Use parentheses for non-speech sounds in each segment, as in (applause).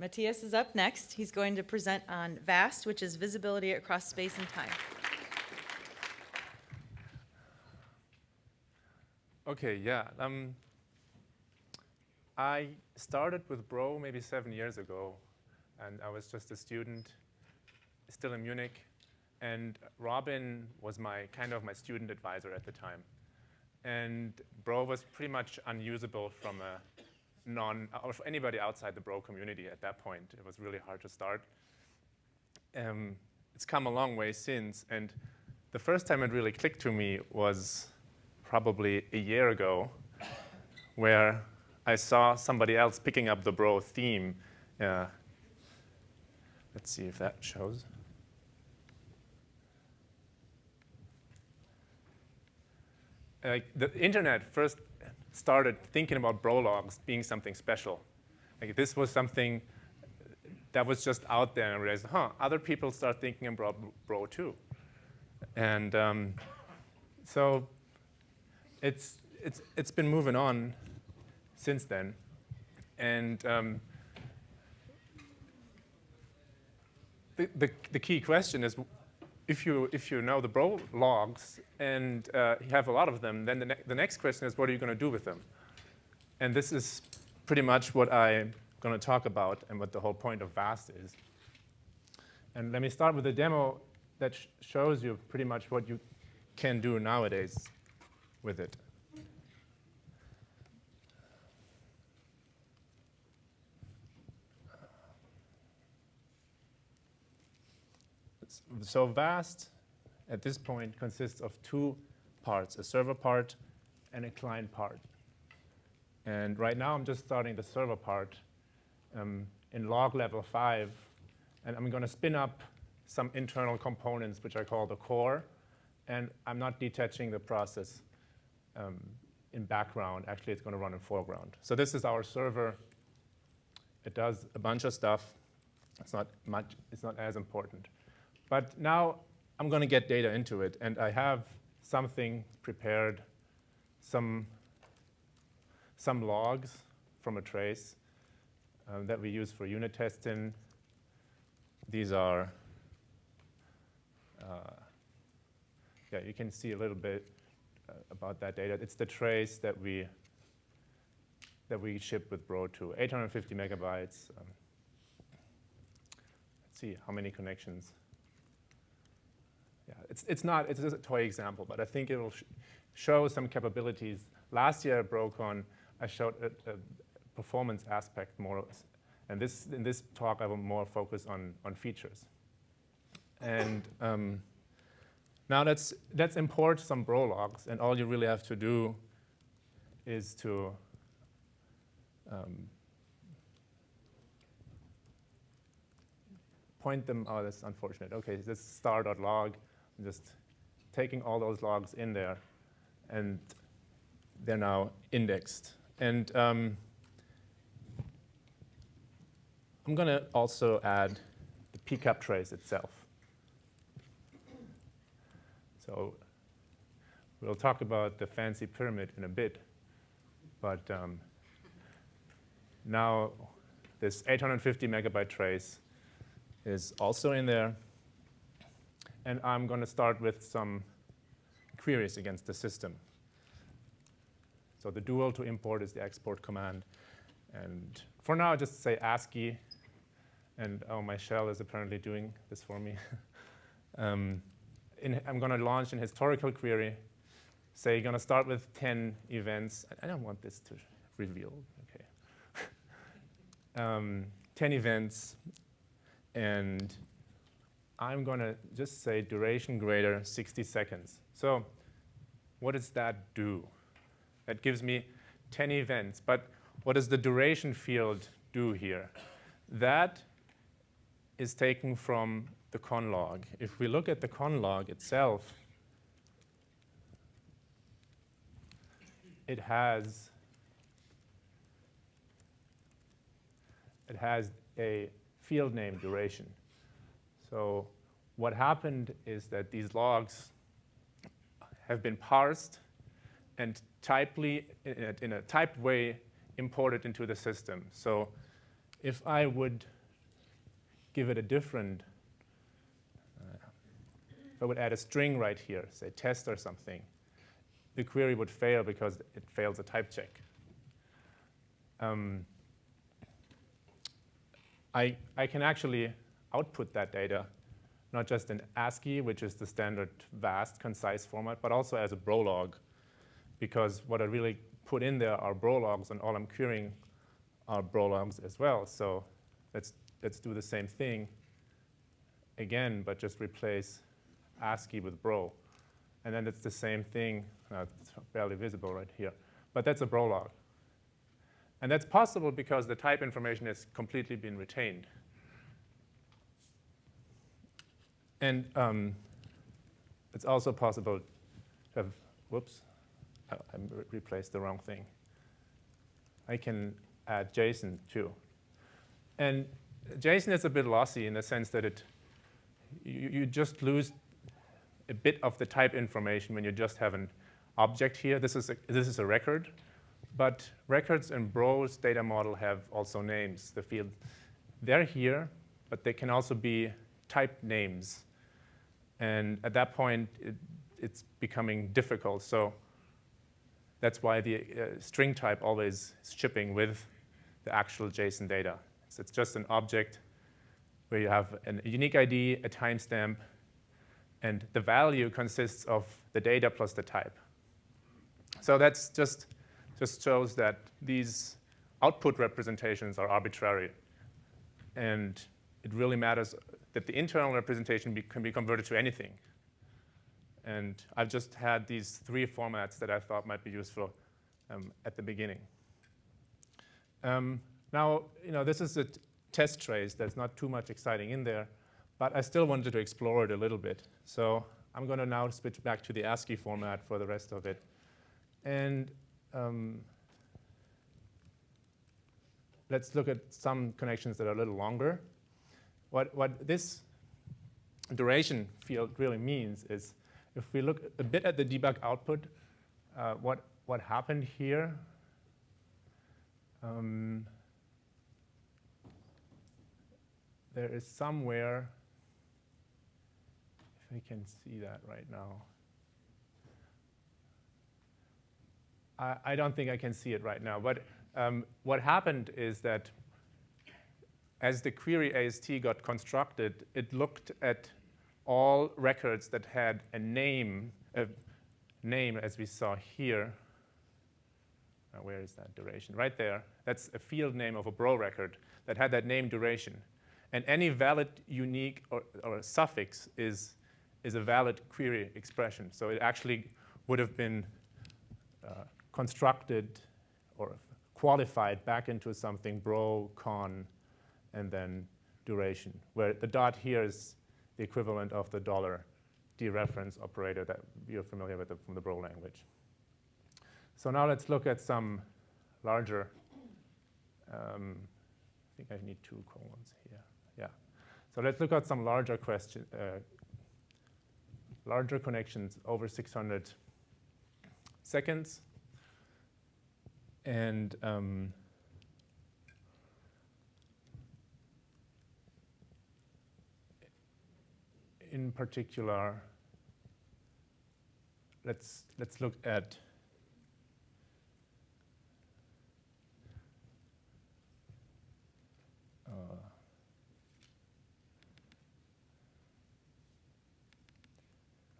Matthias is up next. He's going to present on VAST, which is visibility across space and time. Okay, yeah. Um, I started with Bro maybe seven years ago, and I was just a student, still in Munich, and Robin was my kind of my student advisor at the time. And Bro was pretty much unusable from a non, or anybody outside the Bro community at that point. It was really hard to start. Um, it's come a long way since, and the first time it really clicked to me was probably a year ago, where I saw somebody else picking up the Bro theme. Uh, let's see if that shows. The internet first started thinking about bro logs being something special. Like this was something that was just out there and I realized, huh, other people start thinking about bro too. And um, so it's, it's, it's been moving on since then. And um, the, the, the key question is if you, if you know the bro logs and uh, you have a lot of them, then the, ne the next question is what are you going to do with them? And this is pretty much what I'm going to talk about and what the whole point of VAST is. And let me start with a demo that sh shows you pretty much what you can do nowadays with it. So VAST at this point consists of two parts, a server part and a client part. And right now I'm just starting the server part um, in log level 5, and I'm going to spin up some internal components, which I call the core, and I'm not detaching the process um, in background. Actually, it's going to run in foreground. So this is our server. It does a bunch of stuff. It's not much. It's not as important. But now I'm going to get data into it, and I have something prepared, some, some logs from a trace um, that we use for unit testing. These are, uh, yeah, you can see a little bit uh, about that data. It's the trace that we that we ship with Bro2, 850 megabytes. Um, let's see how many connections yeah, it's, it's not, it's just a toy example, but I think it will sh show some capabilities. Last year at BroCon, I showed a, a performance aspect more, and this, in this talk, I will more focus on, on features. And um, now let's, let's import some Bro logs, and all you really have to do is to um, point them, oh, that's unfortunate. Okay, this star.log just taking all those logs in there, and they're now indexed. And um, I'm going to also add the pcap trace itself. So we'll talk about the fancy pyramid in a bit, but um, now this 850 megabyte trace is also in there. And I'm going to start with some queries against the system. So the dual to import is the export command. And for now, just say ASCII. And oh, my shell is apparently doing this for me. (laughs) um, in, I'm going to launch an historical query. Say you're going to start with 10 events. I don't want this to reveal. Okay. (laughs) um, 10 events. And I'm going to just say duration greater 60 seconds. So what does that do? That gives me 10 events. But what does the duration field do here? That is taken from the con log. If we look at the con log itself, it has it has a field name duration. So what happened is that these logs have been parsed and typely, in a, in a typed way, imported into the system. So if I would give it a different, uh, if I would add a string right here, say test or something, the query would fail because it fails a type check. Um, I, I can actually output that data, not just in ASCII, which is the standard vast, concise format, but also as a Brolog, because what I really put in there are Brologs, and all I'm querying are Brologs as well. So let's, let's do the same thing again, but just replace ASCII with Bro. And then it's the same thing. Uh, it's barely visible right here. But that's a Brolog. And that's possible because the type information has completely been retained. And um, it's also possible to have, whoops, I, I replaced the wrong thing. I can add JSON too. And JSON is a bit lossy in the sense that it, you, you just lose a bit of the type information when you just have an object here. This is a, this is a record. But records in Bro's data model have also names. The field, they're here, but they can also be type names. And at that point, it, it's becoming difficult. So that's why the uh, string type always is shipping with the actual JSON data. So it's just an object where you have an, a unique ID, a timestamp, and the value consists of the data plus the type. So that's just just shows that these output representations are arbitrary. And it really matters that the internal representation be, can be converted to anything. And I've just had these three formats that I thought might be useful um, at the beginning. Um, now, you know, this is a test trace. There's not too much exciting in there, but I still wanted to explore it a little bit. So I'm going to now switch back to the ASCII format for the rest of it. And um, let's look at some connections that are a little longer. What, what this duration field really means is if we look a bit at the debug output, uh, what, what happened here, um, there is somewhere, if I can see that right now, I, I don't think I can see it right now. But um, what happened is that as the query AST got constructed, it looked at all records that had a name, a name as we saw here. Now, where is that duration? Right there. That's a field name of a bro record that had that name duration. And any valid unique or, or suffix is, is a valid query expression. So it actually would have been uh, constructed or qualified back into something bro, con, and then duration, where the dot here is the equivalent of the dollar dereference operator that you're familiar with from the bro language. So now let's look at some larger, um, I think I need two colons here, yeah. So let's look at some larger question, uh, larger connections over 600 seconds. And um, in particular, let's, let's look at uh,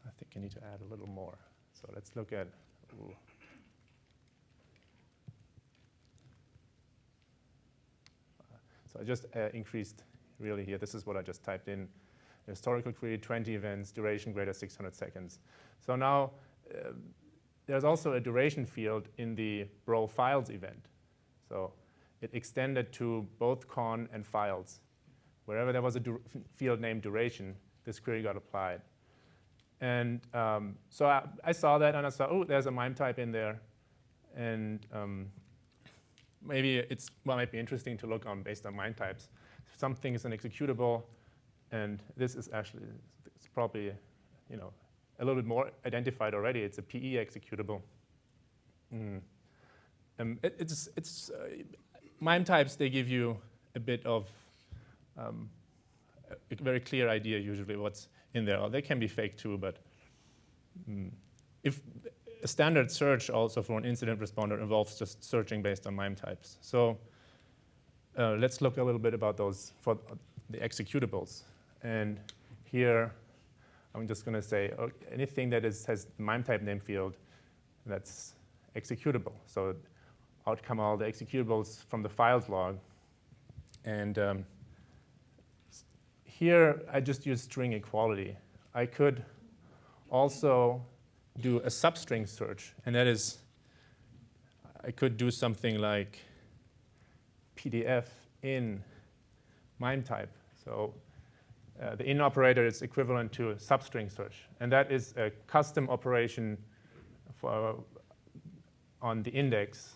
I think I need to add a little more. So let's look at ooh. So I just uh, increased really here. This is what I just typed in. Historical query, 20 events, duration greater 600 seconds. So now uh, there's also a duration field in the bro files event. So it extended to both con and files. Wherever there was a field named duration, this query got applied. And um, so I, I, saw that and I saw, oh, there's a MIME type in there. And um, maybe it's what might be interesting to look on based on MIME types. Something is an executable, and this is actually it's probably you know a little bit more identified already. It's a PE executable. Mm. Um, it, it's it's uh, MIME types. They give you a bit of um, a, very clear idea usually what's in there. They can be fake too, but mm, if a standard search also for an incident responder involves just searching based on MIME types. So uh, let's look a little bit about those for the executables. And here, I'm just going to say uh, anything that is, has MIME type name field that's executable. So out come all the executables from the files log. And um, here, I just use string equality. I could also do a substring search, and that is, I could do something like PDF in MIME type. So uh, the in operator is equivalent to a substring search, and that is a custom operation for, on the index.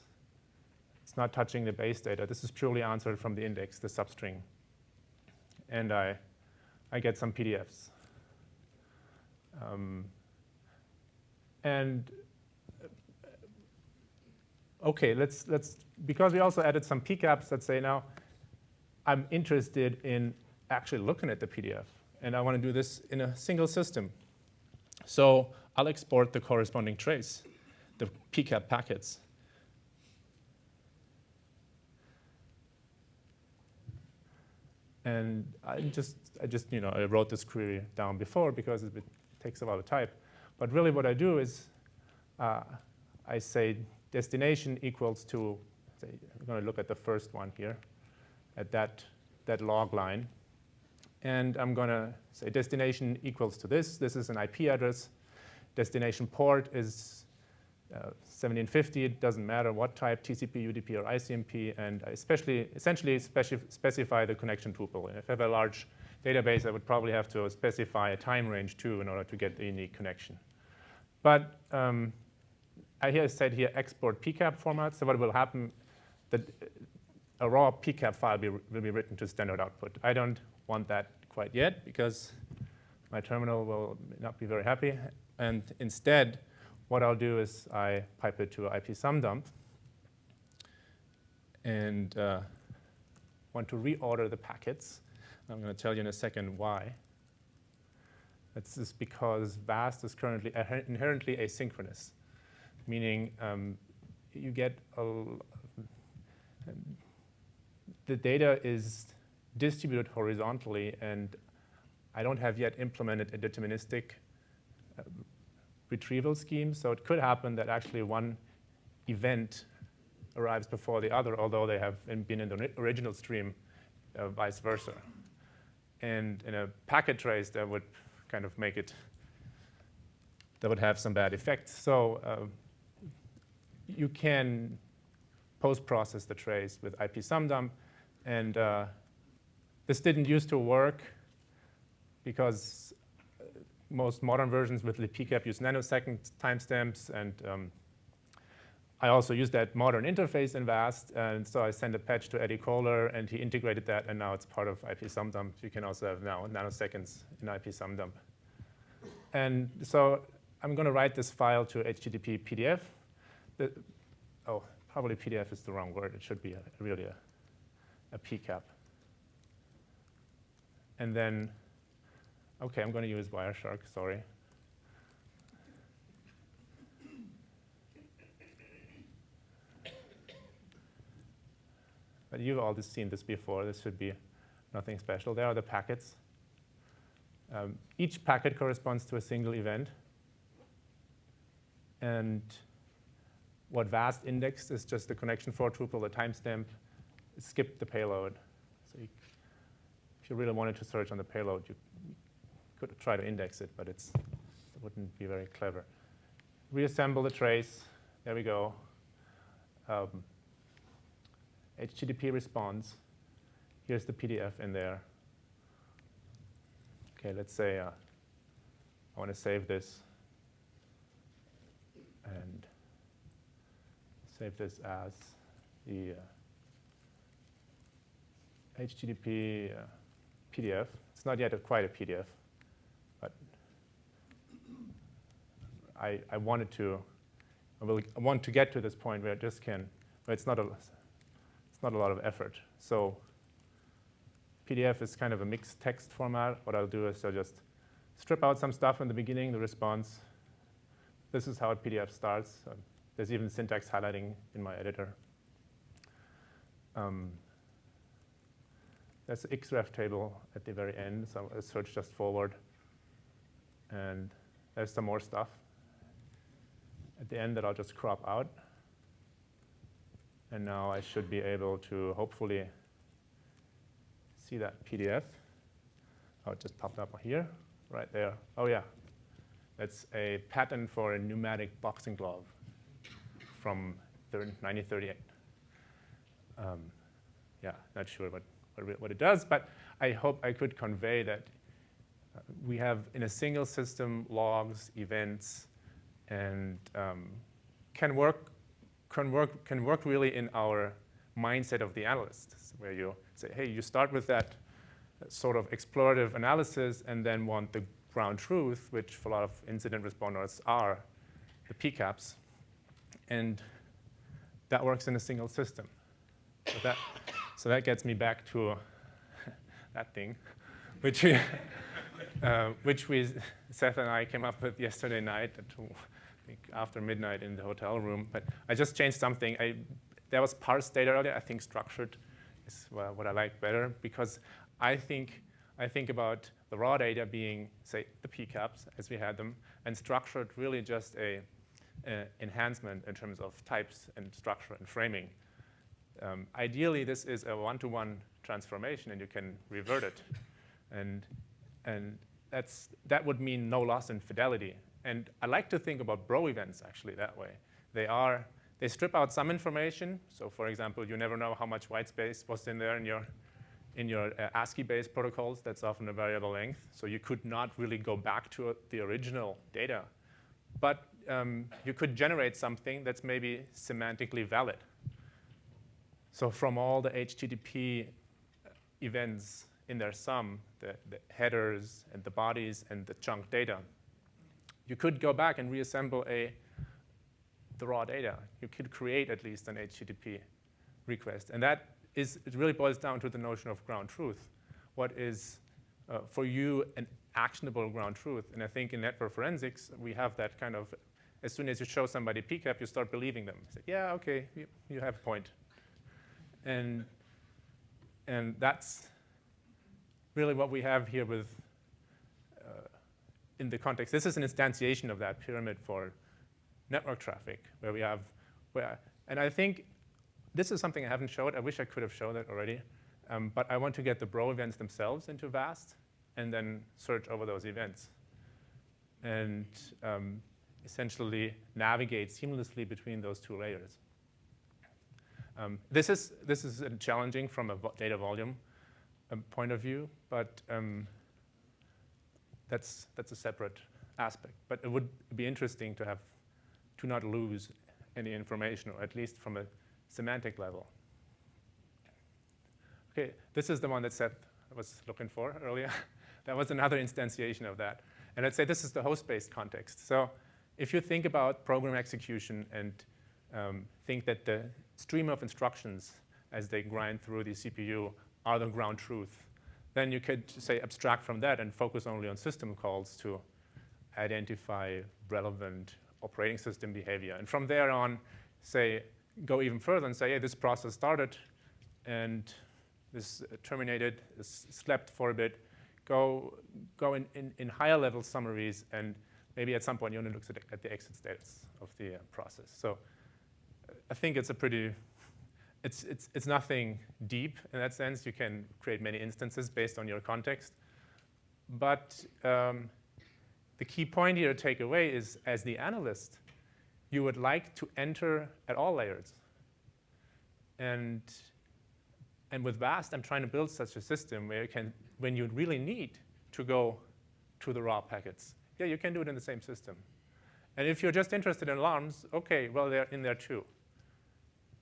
It's not touching the base data. This is purely answered from the index, the substring. And I, I get some PDFs. Um, and uh, okay, let's, let's, because we also added some PCAPs, let's say now, I'm interested in actually looking at the PDF. And I want to do this in a single system. So I'll export the corresponding trace, the PCAP packets. And I just, I just, you know, I wrote this query down before because it takes a lot of type. But really what I do is uh, I say destination equals to, say, I'm going to look at the first one here, at that, that log line. And I'm going to say destination equals to this. This is an IP address. Destination port is uh, 1750. It doesn't matter what type, TCP, UDP, or ICMP. And I especially, essentially speci specify the connection tuple. And if I have a large database, I would probably have to specify a time range too in order to get the unique connection. But um, I here said here export PCAP format. So what will happen, that a raw PCAP file be, will be written to standard output. I don't want that quite yet because my terminal will not be very happy. And instead, what I'll do is I pipe it to ipsumdump and uh, want to reorder the packets. I'm going to tell you in a second why. That's just because VAST is currently inherently asynchronous, meaning um, you get a, the data is distributed horizontally, and I don't have yet implemented a deterministic uh, retrieval scheme. So it could happen that actually one event arrives before the other, although they have been in the original stream, uh, vice versa. And in a packet trace, that would kind of make it, that would have some bad effects. So uh, you can post-process the trace with ipsumdump. And uh, this didn't used to work because uh, most modern versions with libpcap use nanosecond timestamps. And um, I also use that modern interface in VAST. And so I sent a patch to Eddie Kohler, and he integrated that. And now it's part of ipsumdump. You can also have now nanoseconds in ipsumdump. And so I'm going to write this file to HTTP PDF. The, oh, probably PDF is the wrong word. It should be a, really a, a PCAP. And then, OK, I'm going to use Wireshark, sorry. But you've all just seen this before. This should be nothing special. There are the packets. Um, each packet corresponds to a single event. And what VAST indexed is just the connection for tuple, the timestamp, skip the payload. You, really wanted to search on the payload, you could try to index it, but it's, it wouldn't be very clever. Reassemble the trace. There we go. Um, HTTP response. Here's the PDF in there. Okay, let's say uh, I want to save this and save this as the uh, HTTP uh, PDF. It's not yet a, quite a PDF, but I, I wanted to, I, will, I want to get to this point where it just can, where it's not a, it's not a lot of effort. So PDF is kind of a mixed text format. What I'll do is I'll just strip out some stuff in the beginning, the response. This is how a PDF starts. Um, there's even syntax highlighting in my editor. Um, there's the xref table at the very end, so I search just forward. And there's some more stuff at the end that I'll just crop out. And now I should be able to hopefully see that PDF. Oh, it just popped up here, right there. Oh, yeah. That's a patent for a pneumatic boxing glove from 1938. Um, yeah, not sure what, what, it does, but I hope I could convey that uh, we have in a single system logs, events, and um, can work can work can work really in our mindset of the analyst, where you say, hey, you start with that sort of explorative analysis and then want the ground truth, which for a lot of incident responders are the PCAPs, and that works in a single system. So that, so that gets me back to (laughs) that thing, (laughs) which we, uh, which we, Seth and I came up with yesterday night at after midnight in the hotel room. But I just changed something. I, there was parse data earlier. I think structured is what I like better because I think, I think about the raw data being, say, the PCAPs as we had them, and structured really just a enhancement in terms of types and structure and framing. Um, ideally, this is a one-to-one -one transformation, and you can revert it. And, and that's, that would mean no loss in fidelity. And I like to think about bro events actually that way. They are, they strip out some information. So for example, you never know how much white space was in there in your, in your uh, ASCII-based protocols. That's often a variable length. So you could not really go back to uh, the original data. But um, you could generate something that's maybe semantically valid. So from all the HTTP events in their sum, the, the headers and the bodies and the chunk data, you could go back and reassemble a, the raw data. You could create at least an HTTP request. And that is, it really boils down to the notion of ground truth. What is, uh, for you, an actionable ground truth? And I think in network forensics, we have that kind of, as soon as you show somebody PCAP, you start believing them. Say, yeah, okay, you, you have a point. And, and that's really what we have here with in the context, this is an instantiation of that pyramid for network traffic, where we have, where, and I think this is something I haven't showed. I wish I could have shown it already. Um, but I want to get the bro events themselves into VAST and then search over those events and um, essentially navigate seamlessly between those two layers. Um, this, is, this is challenging from a data volume um, point of view, but um, that's, that's a separate aspect. But it would be interesting to have, to not lose any information, or at least from a semantic level. Okay, this is the one that Seth was looking for earlier. (laughs) that was another instantiation of that. And I'd say this is the host-based context. So if you think about program execution and um, think that the stream of instructions as they grind through the CPU are the ground truth then you could say abstract from that and focus only on system calls to identify relevant operating system behavior. And from there on, say, go even further and say, hey, this process started and this terminated, this slept for a bit. Go, go in, in, in higher level summaries and maybe at some point you only look at, the exit status of the uh, process. So I think it's a pretty it's, it's, it's nothing deep in that sense. You can create many instances based on your context. But um, the key point here to take away is, as the analyst, you would like to enter at all layers. And, and with VAST, I'm trying to build such a system where you can, when you really need to go to the raw packets, yeah, you can do it in the same system. And if you're just interested in alarms, OK, well, they're in there too.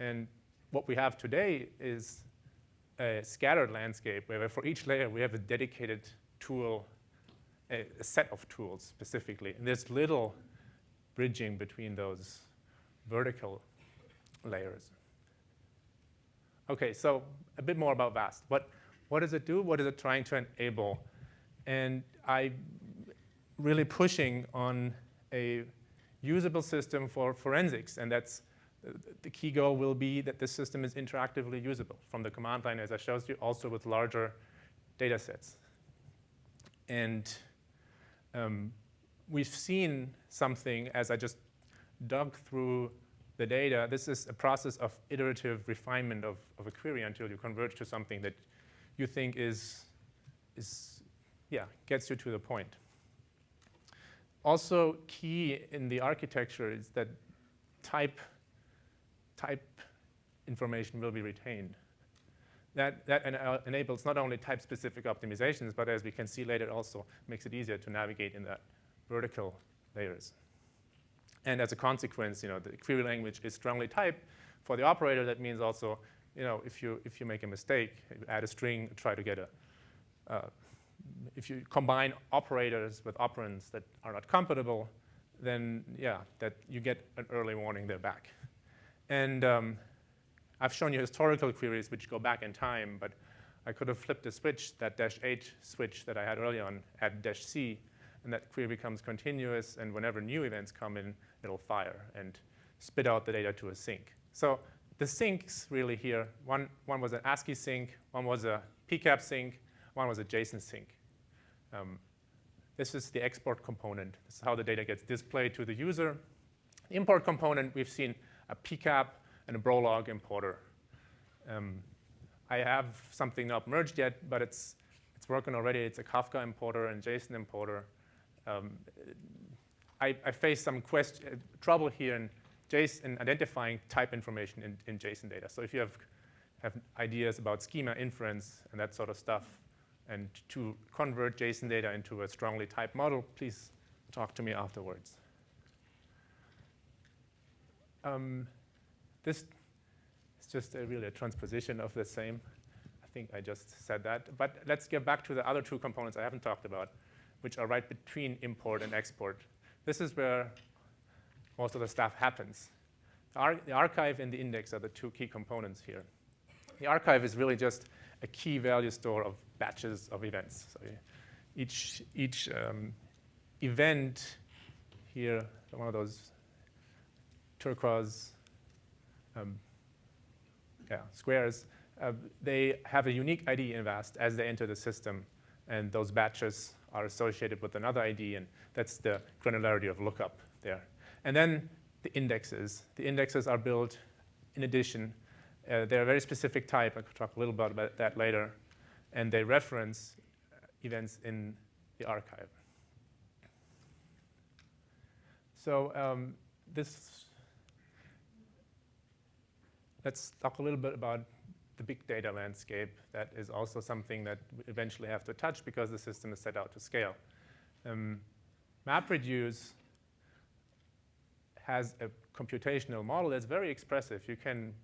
And what we have today is a scattered landscape where for each layer we have a dedicated tool, a, a set of tools specifically. And there's little bridging between those vertical layers. Okay, so a bit more about VAST. What, what does it do? What is it trying to enable? And I'm really pushing on a usable system for forensics, and that's the key goal will be that this system is interactively usable from the command line, as I showed you, also with larger data sets. And um, we've seen something as I just dug through the data. This is a process of iterative refinement of, of a query until you converge to something that you think is, is, yeah, gets you to the point. Also key in the architecture is that type type information will be retained. That, that en enables not only type-specific optimizations, but as we can see later also makes it easier to navigate in that vertical layers. And as a consequence, you know, the query language is strongly typed. For the operator, that means also, you know, if you, if you make a mistake, add a string, try to get a, uh, if you combine operators with operands that are not compatible, then yeah, that you get an early warning there back. And um, I've shown you historical queries which go back in time, but I could have flipped a switch, that dash H switch that I had earlier on, at dash C, and that query becomes continuous, and whenever new events come in, it'll fire and spit out the data to a sink. So the sinks really here, one, one was an ASCII sink, one was a PCAP sink, one was a JSON sink. Um, this is the export component. This is how the data gets displayed to the user. The import component, we've seen a PCAP, and a Brolog importer. Um, I have something not merged yet, but it's, it's working already. It's a Kafka importer and JSON importer. Um, I, I face some question, uh, trouble here in JSON identifying type information in, in JSON data. So if you have, have ideas about schema inference and that sort of stuff, and to convert JSON data into a strongly typed model, please talk to me afterwards. Um, this is just a, really a transposition of the same. I think I just said that. But let's get back to the other two components I haven't talked about, which are right between import and export. This is where most of the stuff happens. The, ar the archive and the index are the two key components here. The archive is really just a key value store of batches of events. So each, each um, event here, one of those turquoise um, yeah, squares, uh, they have a unique ID in VAST as they enter the system, and those batches are associated with another ID, and that's the granularity of lookup there. And then the indexes. The indexes are built in addition. Uh, they're a very specific type. I could talk a little bit about that later. And they reference events in the archive. So um, this let's talk a little bit about the big data landscape. That is also something that we eventually have to touch because the system is set out to scale. Um, MapReduce has a computational model that's very expressive. You can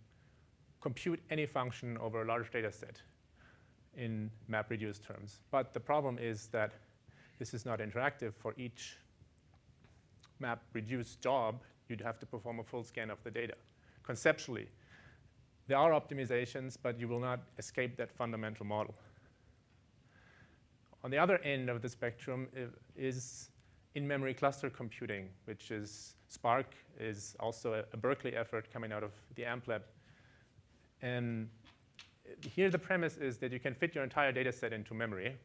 compute any function over a large data set in MapReduce terms. But the problem is that this is not interactive. For each MapReduce job, you'd have to perform a full scan of the data. Conceptually, there are optimizations, but you will not escape that fundamental model. On the other end of the spectrum is in-memory cluster computing, which is Spark is also a, Berkeley effort coming out of the AMPLab. And here the premise is that you can fit your entire data set into memory.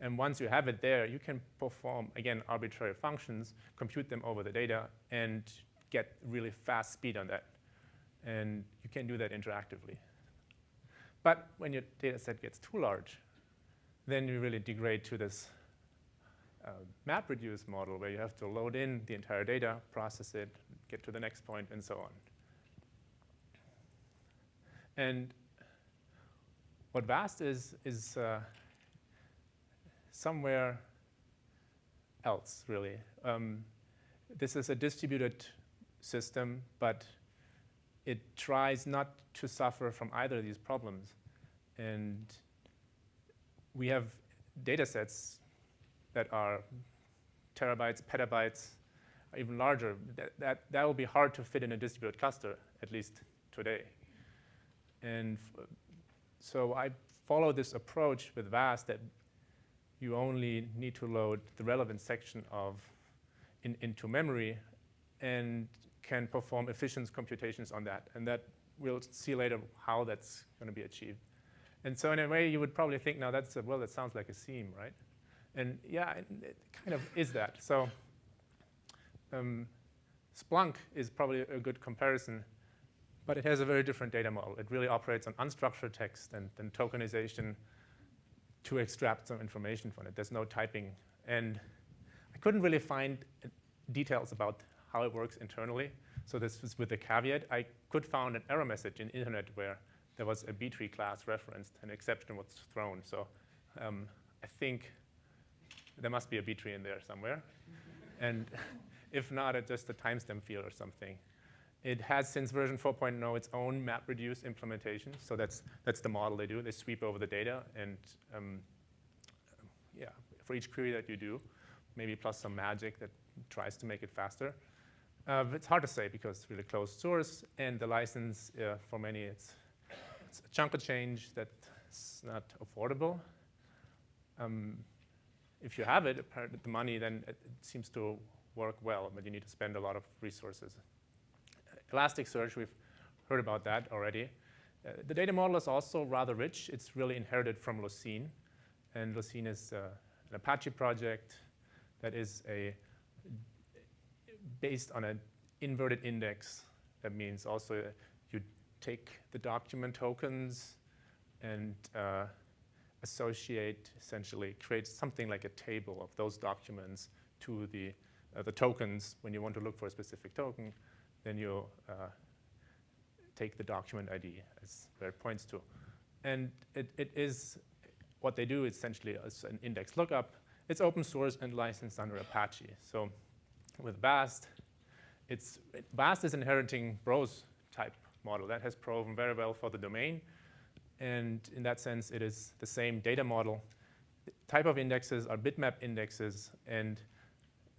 And once you have it there, you can perform, again, arbitrary functions, compute them over the data, and get really fast speed on that and you can do that interactively. But when your data set gets too large, then you really degrade to this uh, MapReduce model where you have to load in the entire data, process it, get to the next point, and so on. And what VAST is, is uh, somewhere else, really. Um, this is a distributed system, but it tries not to suffer from either of these problems. And we have data sets that are terabytes, petabytes, even larger. That, that, that will be hard to fit in a distributed cluster, at least today. And so I follow this approach with VAST that you only need to load the relevant section of in, into memory and can perform efficient computations on that. And that we'll see later how that's going to be achieved. And so in a way, you would probably think, now that's, a, well, that sounds like a SIEM, right? And yeah, it, kind of is that. So um, Splunk is probably a good comparison, but it has a very different data model. It really operates on unstructured text and then tokenization to extract some information from it. There's no typing. And I couldn't really find uh, details about how it works internally. So this was with a caveat. I could find an error message in internet where there was a B-tree class referenced, an exception was thrown. So um, I think there must be a B-tree in there somewhere. and (laughs) if not, it's just a timestamp field or something. It has, since version 4.0, its own MapReduce implementation. So that's, that's the model they do. They sweep over the data and, um, yeah, for each query that you do, maybe plus some magic that tries to make it faster. Uh, it's hard to say because it's really closed source, and the license, uh, for many, it's, it's, a chunk of change that's not affordable. Um, if you have it, the money, then it, it seems to work well, but you need to spend a lot of resources. Elasticsearch, we've heard about that already. Uh, the data model is also rather rich. It's really inherited from Lucene. And Lucene is uh, an Apache project that is a based on an inverted index. That means also you take the document tokens and uh, associate, essentially, create something like a table of those documents to the, uh, the tokens when you want to look for a specific token then you uh, take the document ID as where it points to. And it, it is, what they do essentially is an index lookup. It's open source and licensed under Apache. So with VAST, it's, VAST is inheriting Bro's type model. That has proven very well for the domain. And in that sense, it is the same data model. The type of indexes are bitmap indexes, and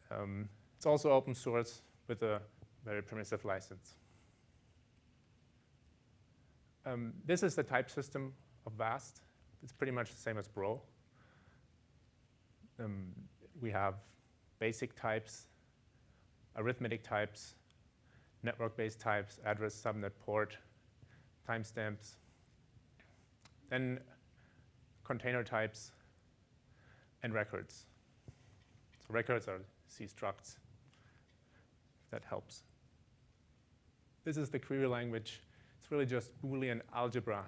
um, it's also open source with a very permissive license. Um, this is the type system of VAST. It's pretty much the same as Bro. Um, we have basic types, arithmetic types, network-based types, address, subnet, port, timestamps, then container types, and records. So records are C structs. That helps. This is the query language. It's really just Boolean algebra.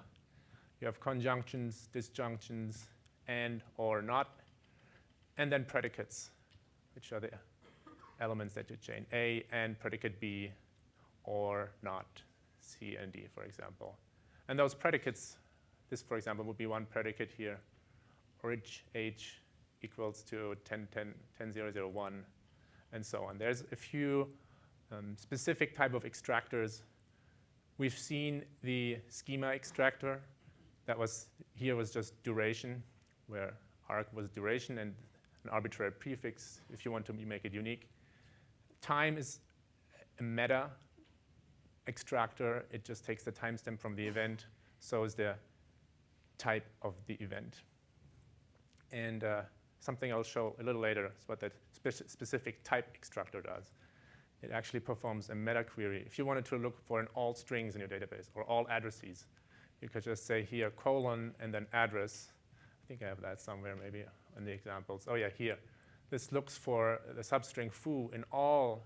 You have conjunctions, disjunctions, and or not, and then predicates, which are the elements that you chain. A and predicate B or not, C and D, for example. And those predicates, this, for example, would be one predicate here, orig h equals to 10, 10, 10, 0, 0, 1, and so on. There's a few um, specific type of extractors. We've seen the schema extractor. That was here was just duration, where arg was duration and an arbitrary prefix if you want to make it unique. Time is a meta extractor. It just takes the timestamp from the event. So is the type of the event. And uh, something I'll show a little later is what that spe specific type extractor does it actually performs a meta query. If you wanted to look for an all strings in your database or all addresses, you could just say here colon and then address. I think I have that somewhere maybe in the examples. Oh yeah, here. This looks for the substring foo in all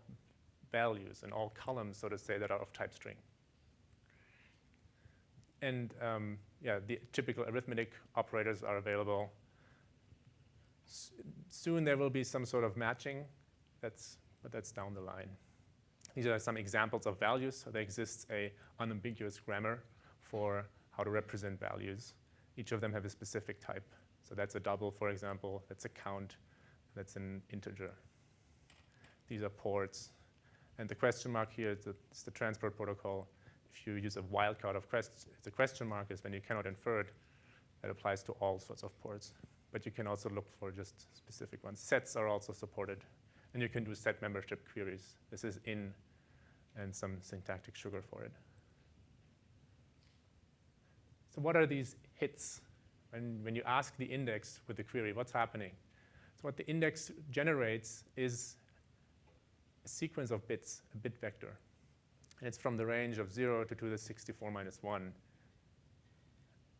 values, in all columns, so to say, that are of type string. And um, yeah, the typical arithmetic operators are available. S soon there will be some sort of matching. That's, but that's down the line. These are some examples of values. So there exists a unambiguous grammar for how to represent values. Each of them have a specific type. So that's a double, for example. That's a count. That's an integer. These are ports. And the question mark here is the, is the transport protocol. If you use a wildcard of quest, the question mark is when you cannot infer it. That applies to all sorts of ports. But you can also look for just specific ones. Sets are also supported. And you can do set membership queries. This is in and some syntactic sugar for it. So what are these hits when, when you ask the index with the query, what's happening? So what the index generates is a sequence of bits, a bit vector. And it's from the range of 0 to 2 to the 64 minus 1.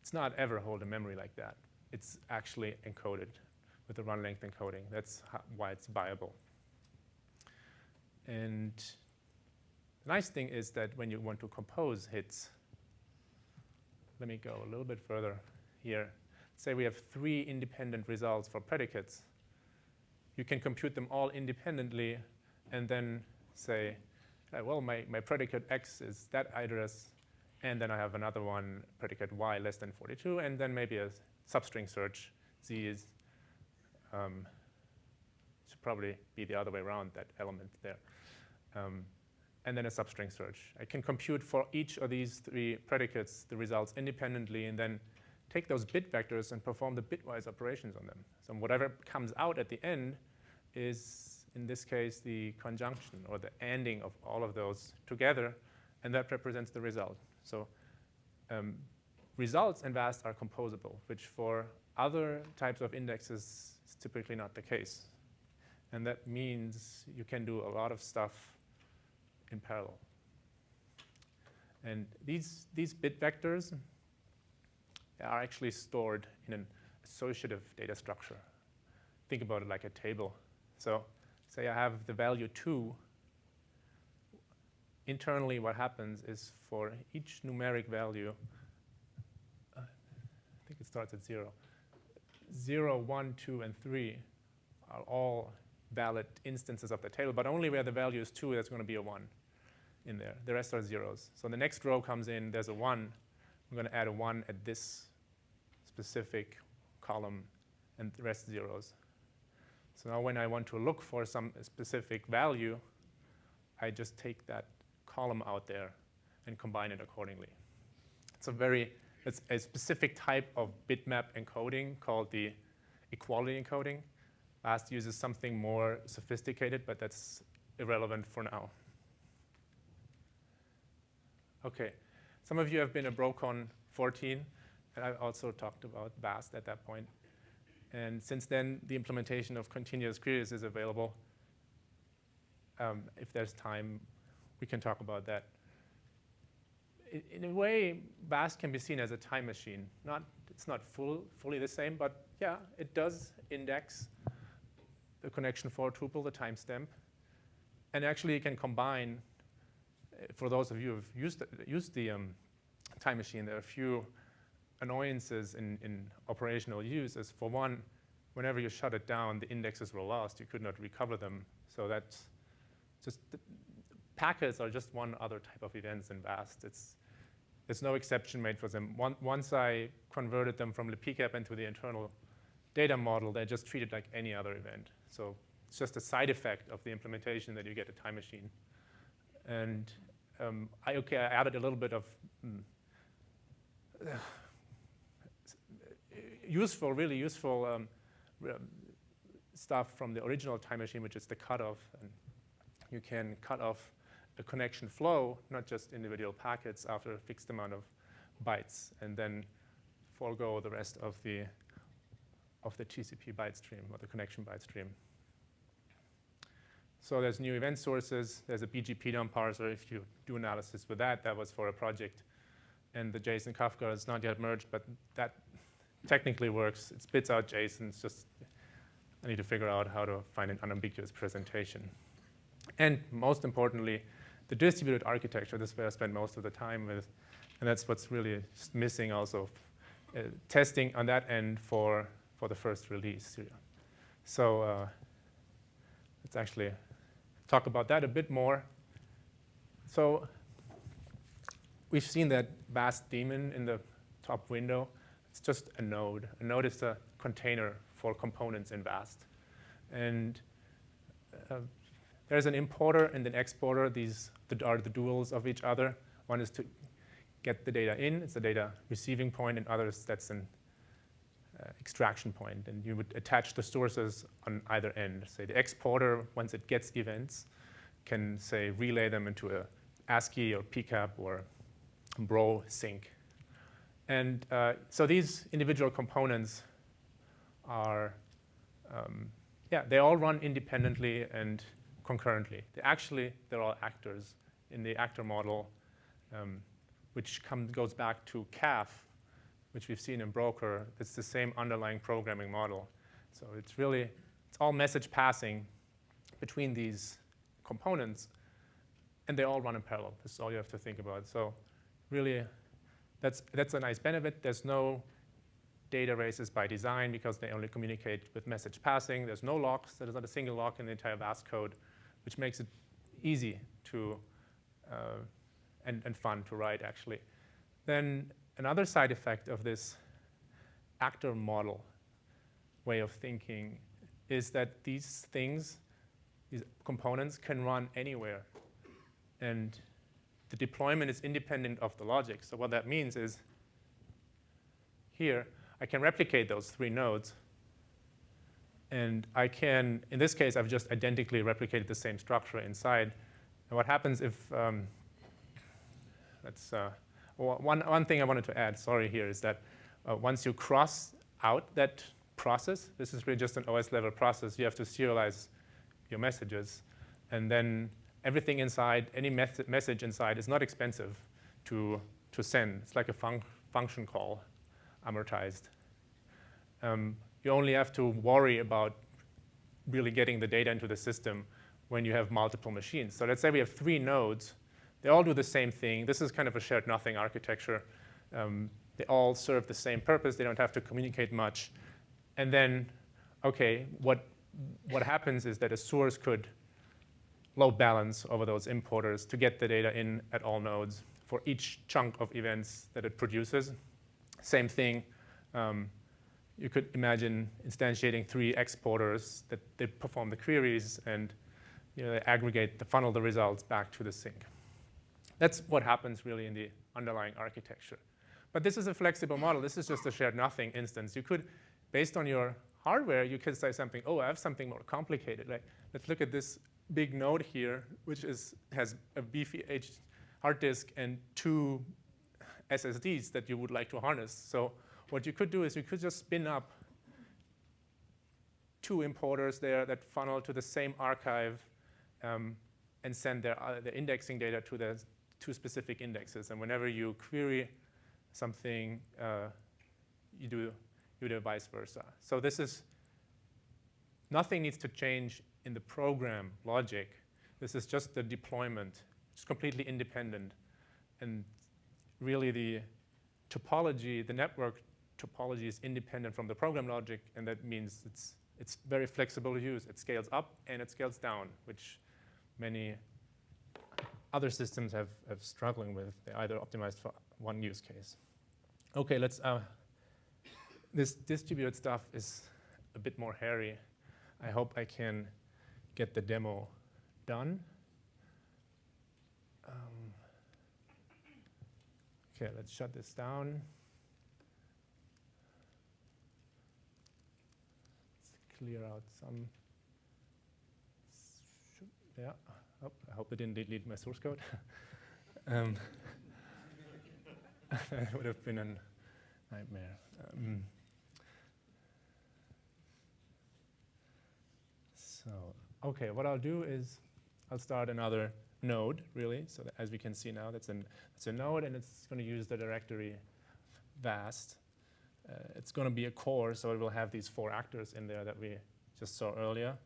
It's not ever hold in memory like that. It's actually encoded with the run length encoding. That's how, why it's viable. And the nice thing is that when you want to compose hits, let me go a little bit further here. Say we have three independent results for predicates. You can compute them all independently and then say, uh, well, my, my predicate x is that address, and then I have another one, predicate y less than 42, and then maybe a substring search, z is, um, should probably be the other way around, that element there. Um, and then a substring search. I can compute for each of these three predicates the results independently and then take those bit vectors and perform the bitwise operations on them. So whatever comes out at the end is, in this case, the conjunction or the ending of all of those together, and that represents the result. So um, results in VAST are composable, which for other types of indexes is typically not the case. And that means you can do a lot of stuff in parallel. And these, these bit vectors are actually stored in an associative data structure. Think about it like a table. So say I have the value 2. Internally, what happens is for each numeric value, uh, I think it starts at 0. 0, 1, 2, and 3 are all valid instances of the table, but only where the value is 2, there's going to be a 1 in there. The rest are zeros. So the next row comes in, there's a 1. I'm going to add a 1 at this specific column, and the rest zeros. So now when I want to look for some specific value, I just take that column out there and combine it accordingly. It's a very, it's a specific type of bitmap encoding called the equality encoding. VAST uses something more sophisticated, but that's irrelevant for now. Okay, some of you have been at BroCon 14, and I also talked about VAST at that point. And since then, the implementation of continuous queries is available. Um, if there's time, we can talk about that. In, a way, VAST can be seen as a time machine. Not, it's not full, fully the same, but yeah, it does index the connection for a tuple, the timestamp. And actually, it can combine, uh, for those of you who have used, used the um, time machine, there are a few annoyances in, in operational use is, for one, whenever you shut it down, the indexes were lost. You could not recover them. So that's just, packets are just one other type of events in VAST. It's, there's no exception made for them. One, once I converted them from the PCAP into the internal data model, they're just treated like any other event. So it's just a side effect of the implementation that you get a time machine. And um, I, okay, I added a little bit of mm, useful, really useful um, stuff from the original time machine, which is the cutoff. And you can cut off a connection flow, not just individual packets after a fixed amount of bytes, and then forego the rest of the of the TCP byte stream or the connection byte stream. So there's new event sources. There's a BGP dump parser. If you do analysis with that, that was for a project. And the JSON Kafka is not yet merged, but that technically works. It spits out JSON. It's just I need to figure out how to find an unambiguous presentation. And most importantly, the distributed architecture. This is where I spend most of the time with. And that's what's really missing also. Uh, testing on that end for, for the first release. So uh, let's actually talk about that a bit more. So we've seen that VAST daemon in the top window. It's just a node. A node is a container for components in VAST. And uh, there's an importer and an exporter. These are the duals of each other. One is to get the data in. It's a data receiving point, and others that's an uh, extraction point. And you would attach the sources on either end. Say the exporter, once it gets events, can say relay them into a ASCII or PCAP or Bro sink. And uh, so these individual components are, um, yeah, they all run independently and concurrently. They actually, they're all actors in the actor model, um, which come, goes back to CAF, which we've seen in Broker. It's the same underlying programming model. So it's really, it's all message passing between these components, and they all run in parallel. This is all you have to think about. So really, that's, that's a nice benefit. There's no data races by design because they only communicate with message passing. There's no locks. There's not a single lock in the entire VAST code, which makes it easy to uh, and, and fun to write, actually. Then another side effect of this actor model way of thinking is that these things, these components can run anywhere. And the deployment is independent of the logic. So what that means is here, I can replicate those three nodes. And I can, in this case, I've just identically replicated the same structure inside. And what happens if, um, uh, one, one thing I wanted to add, sorry here, is that uh, once you cross out that process, this is really just an OS level process, you have to serialize your messages. And then everything inside, any message inside is not expensive to, to send. It's like a fun function call, amortized. Um, you only have to worry about really getting the data into the system when you have multiple machines. So let's say we have three nodes. They all do the same thing. This is kind of a shared nothing architecture. Um, they all serve the same purpose. They don't have to communicate much. And then, OK, what, what happens is that a source could load balance over those importers to get the data in at all nodes for each chunk of events that it produces. Same thing. Um, you could imagine instantiating three exporters that they perform the queries and you know, they aggregate, the funnel the results back to the sink. That's what happens really in the underlying architecture. But this is a flexible model. This is just a shared nothing instance. You could, based on your hardware, you could say something, oh, I have something more complicated. Like, let's look at this big node here, which is, has a beefy H hard disk and two SSDs that you would like to harness. So what you could do is you could just spin up two importers there that funnel to the same archive um, and send their, uh, the indexing data to the two specific indexes. And whenever you query something, uh, you do you do vice versa. So this is nothing needs to change in the program logic. This is just the deployment. It's completely independent. And really the topology, the network topology is independent from the program logic, and that means it's, it's very flexible to use. It scales up and it scales down, which many other systems have, have struggling with. They're either optimized for one use case. Okay, let's, uh, this distributed stuff is a bit more hairy. I hope I can get the demo done. Um, okay, let's shut this down. Let's clear out some. Yeah, oh, I hope I didn't delete my source code. (laughs) um, (laughs) that would have been a nightmare. Um, so Okay, what I'll do is I'll start another node, really. So as we can see now, that's, an, that's a node, and it's going to use the directory vast. Uh, it's going to be a core, so it will have these four actors in there that we just saw earlier.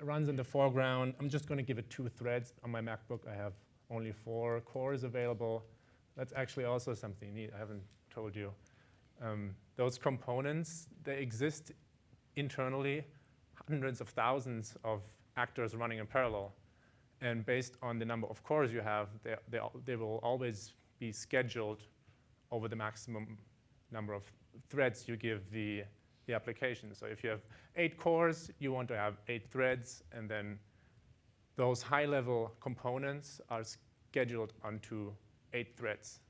It runs in the foreground. I'm just going to give it two threads. On my MacBook, I have only four cores available. That's actually also something neat. I haven't told you. Um, those components, they exist internally hundreds of thousands of actors running in parallel. And based on the number of cores you have, they, they, they will always be scheduled over the maximum number of threads you give the, the application. So if you have eight cores, you want to have eight threads, and then those high-level components are scheduled onto eight threads.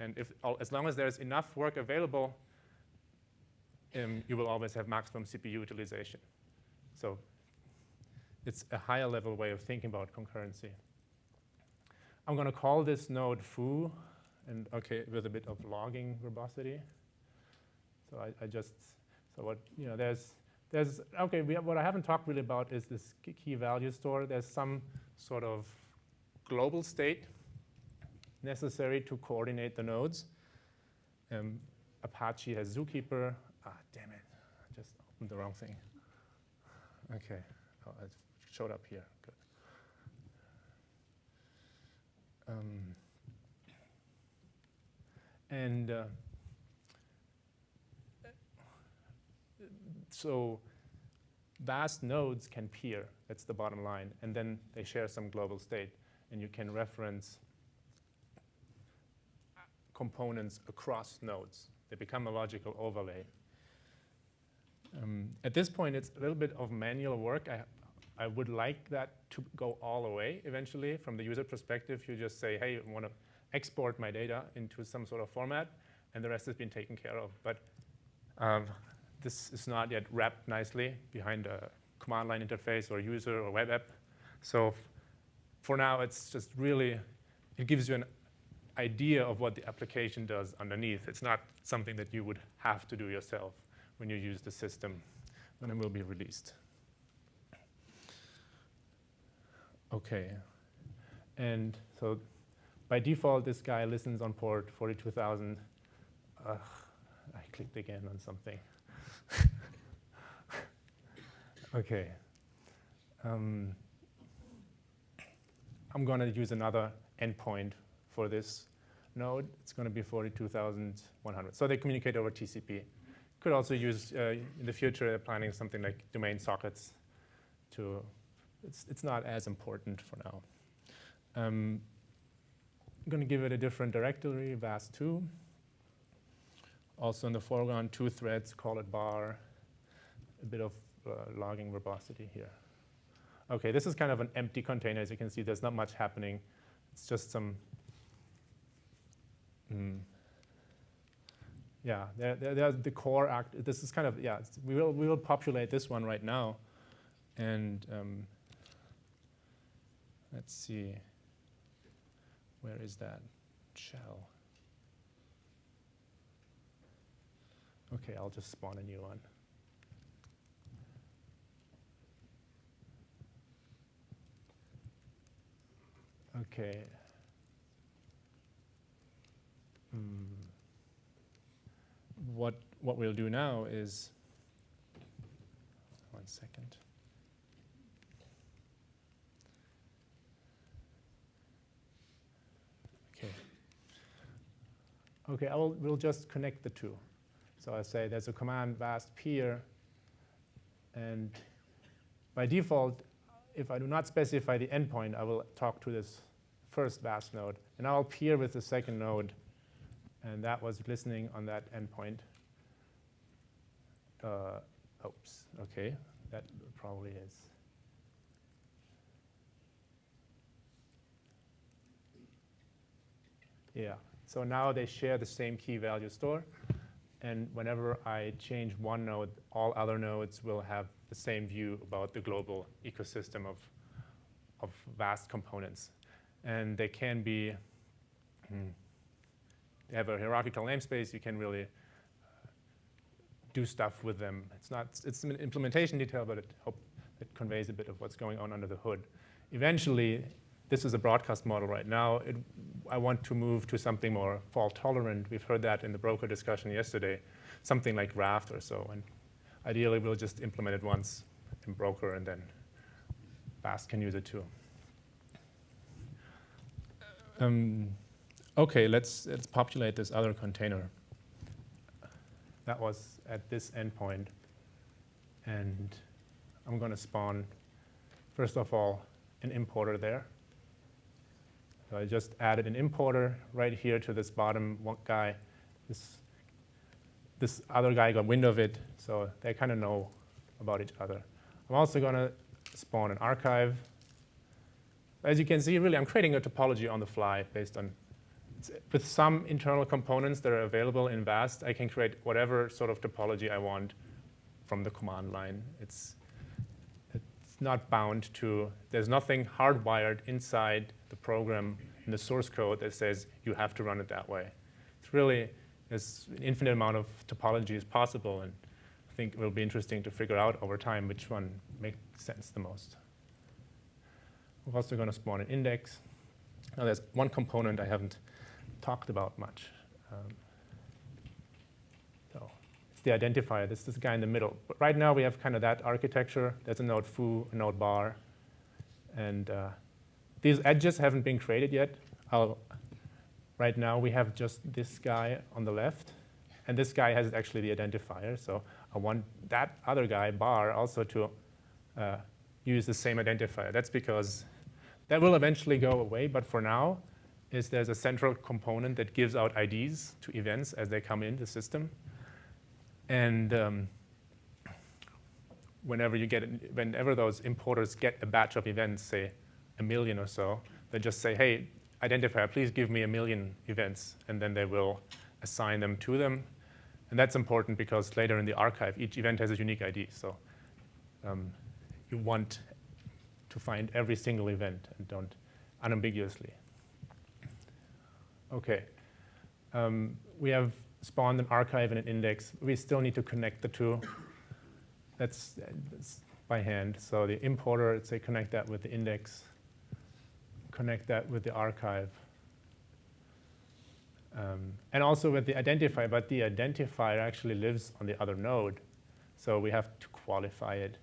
And if, as long as there's enough work available, um, you will always have maximum CPU utilization. So it's a higher level way of thinking about concurrency. I'm going to call this node foo, and okay, with a bit of logging verbosity. So I, I just, so what, you know, there's, there's, okay, we, what I haven't talked really about is this key- value store. There's some sort of global state necessary to coordinate the nodes. Um, Apache has Zookeeper. Ah, damn it, I just opened the wrong thing. Okay, oh, it showed up here, good. Um, and uh, so vast nodes can peer, that's the bottom line, and then they share some global state, and you can reference components across nodes. They become a logical overlay. Um, at this point, it's a little bit of manual work. I, I would like that to go all the way eventually. From the user perspective, you just say, hey, I want to export my data into some sort of format, and the rest has been taken care of. But um, this is not yet wrapped nicely behind a command line interface or user or web app. So for now, it's just really, it gives you an idea of what the application does underneath. It's not something that you would have to do yourself when you use the system when it will be released. Okay. And so by default, this guy listens on port 42,000. Ugh, I clicked again on something. (laughs) okay. Um, I'm going to use another endpoint for this node. It's going to be 42,100. So they communicate over TCP. Could also use, uh, in the future, planning something like domain sockets to, it's, it's not as important for now. Um, I'm going to give it a different directory, VAS2. Also in the foreground, two threads, call it bar, a bit of uh, logging verbosity here. Okay, this is kind of an empty container. As you can see, there's not much happening. It's just some, mm, yeah, they're, they're, the core act. This is kind of, yeah, we will, we will populate this one right now. And um, let's see, where is that shell? Okay, I'll just spawn a new one. Okay. What, what we'll do now is, one second. Okay. Okay, I will, we'll just connect the two. So I say there's a command vast peer, and by default, if I do not specify the endpoint, I will talk to this first vast node, and I'll peer with the second node, and that was listening on that endpoint. Uh, oops, okay, that probably is. Yeah, so now they share the same key value store, and whenever I change one node, all other nodes will have the same view about the global ecosystem of, of vast components. And they can be, hmm, have a hierarchical namespace, you can really uh, do stuff with them. It's not, it's an implementation detail, but it, hope, it conveys a bit of what's going on under the hood. Eventually, this is a broadcast model right now. It, I want to move to something more fault tolerant. We've heard that in the broker discussion yesterday, something like Raft or so. And ideally, we'll just implement it once in broker, and then VAST can use it too. Um, okay, let's, let's populate this other container. That was at this endpoint. And I'm going to spawn, first of all, an importer there. So I just added an importer right here to this bottom one guy. This, this other guy got wind of it, so they kind of know about each other. I'm also going to spawn an archive. As you can see, really, I'm creating a topology on the fly based on, with some internal components that are available in VAST, I can create whatever sort of topology I want from the command line. It's, it's not bound to, there's nothing hardwired inside the program in the source code that says you have to run it that way. It's really, there's an infinite amount of topologies possible, and I think it will be interesting to figure out over time which one makes sense the most. We're also going to spawn an index. Now there's one component I haven't talked about much. Um, so it's the identifier. This is this guy in the middle. But right now we have kind of that architecture. There's a node foo, a node bar, and uh, these edges haven't been created yet. I'll, right now we have just this guy on the left, and this guy has actually the identifier. So I want that other guy, bar, also to uh, use the same identifier. That's because that will eventually go away, but for now, is there's a central component that gives out IDs to events as they come in the system. And um, whenever you get, whenever those importers get a batch of events, say a million or so, they just say, hey, identifier, please give me a million events, and then they will assign them to them. And that's important because later in the archive, each event has a unique ID. So um, you want to find every single event and don't unambiguously. Okay. Um, we have spawned an archive and an index. We still need to connect the two. That's, that's by hand. So the importer, let's say connect that with the index, connect that with the archive. Um, and also with the identifier, but the identifier actually lives on the other node. So we have to qualify it.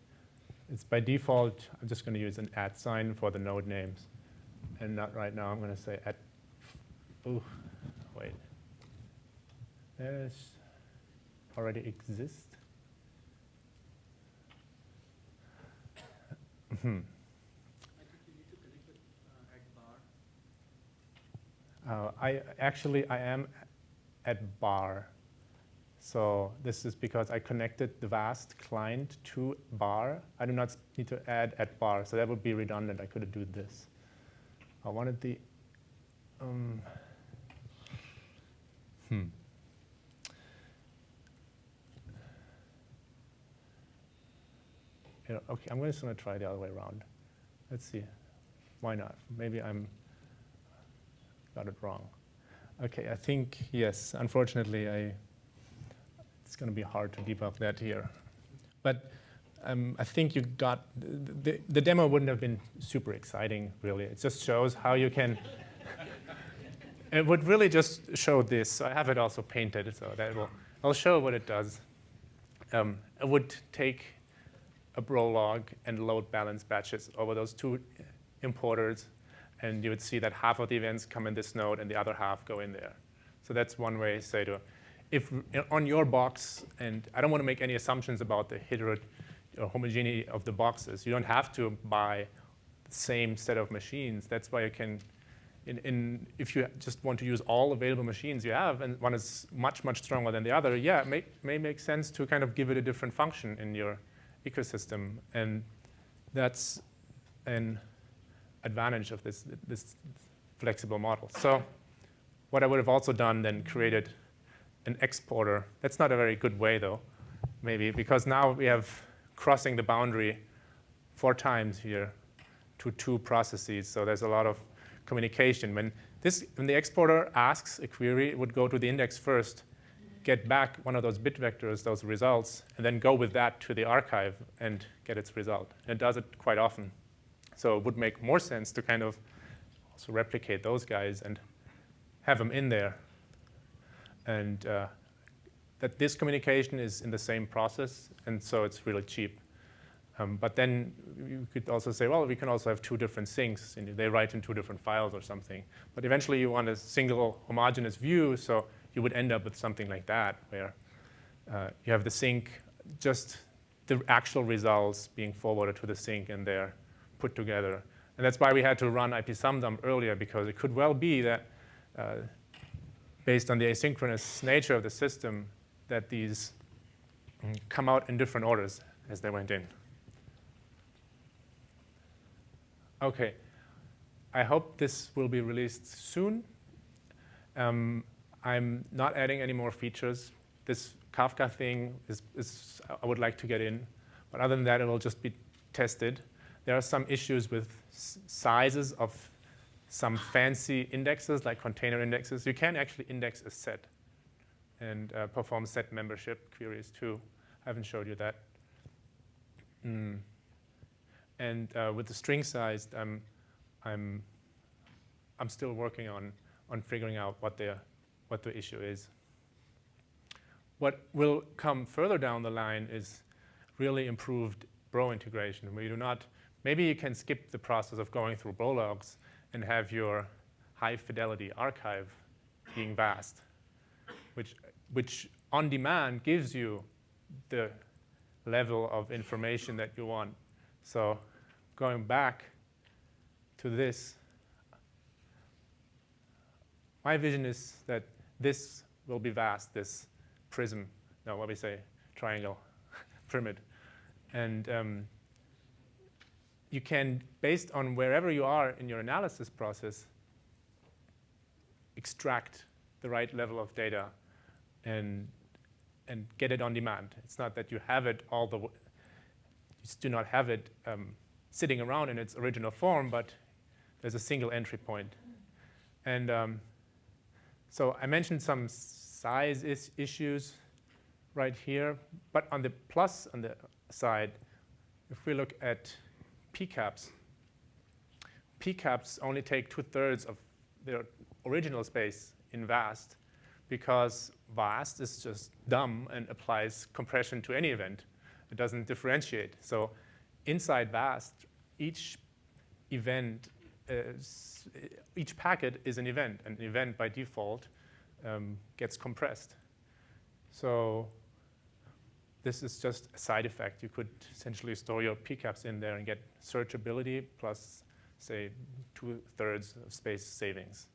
It's by default, I'm just going to use an at sign for the node names. And not right now, I'm going to say at, oh, wait. There's already exists. Hmm. Uh, I actually I am at bar. So this is because I connected the vast client to bar. I do not need to add at bar, so that would be redundant. I could do this. I wanted the, um, hmm. Okay, I'm just going to try the other way around. Let's see. Why not? Maybe I'm got it wrong. Okay, I think, yes, unfortunately, I, it's going to be hard to debug that here. But um, I think you got, the, the, the, demo wouldn't have been super exciting, really. It just shows how you can, it would really just show this. So I have it also painted, so that will, I'll show what it does. Um, it would take a Bro log and load balance batches over those two importers, and you would see that half of the events come in this node and the other half go in there. So that's one way, say, to, if on your box, and I don't want to make any assumptions about the hetero or homogeneity of the boxes. You don't have to buy the same set of machines. That's why you can, in, in, if you just want to use all available machines you have, and one is much, much stronger than the other, yeah, it may, may make sense to kind of give it a different function in your ecosystem. And that's an advantage of this, this flexible model. So what I would have also done then created an exporter. That's not a very good way though, maybe, because now we have crossing the boundary four times here to two processes. So there's a lot of communication. When, this, when the exporter asks a query, it would go to the index first, get back one of those bit vectors, those results, and then go with that to the archive and get its result. And it does it quite often. So it would make more sense to kind of also replicate those guys and have them in there. And uh, that this communication is in the same process, and so it's really cheap. Um, but then you could also say, well, we can also have two different sinks, and they write in two different files or something. But eventually you want a single homogeneous view, so you would end up with something like that, where uh, you have the sink, just the actual results being forwarded to the sink, and they're put together. And that's why we had to run ipsumdump earlier, because it could well be that uh, based on the asynchronous nature of the system, that these come out in different orders as they went in. Okay, I hope this will be released soon. Um, I'm not adding any more features. This Kafka thing is, is, I would like to get in, but other than that, it will just be tested. There are some issues with sizes of some fancy indexes like container indexes. You can actually index a set and uh, perform set membership queries too. I haven't showed you that. Mm. And uh, with the string size, I'm, I'm, I'm still working on, on figuring out what the, what the issue is. What will come further down the line is really improved Bro integration, you do not, maybe you can skip the process of going through Bro logs and have your high fidelity archive being vast, which, which on demand gives you the level of information that you want. So going back to this, my vision is that this will be vast, this prism, no, what we say, triangle, (laughs) pyramid. And um, you can, based on wherever you are in your analysis process, extract the right level of data and, and get it on demand. It's not that you have it all the, do not have it um, sitting around in its original form, but there's a single entry point. And um, so I mentioned some size is issues right here, but on the plus on the side, if we look at pcaps, pcaps only take two-thirds of their original space in VAST because VAST is just dumb and applies compression to any event. It doesn't differentiate. So inside VAST, each event, is, each packet is an event, and an event by default um, gets compressed. So this is just a side effect. You could essentially store your pcaps in there and get searchability plus, say, two-thirds of space savings.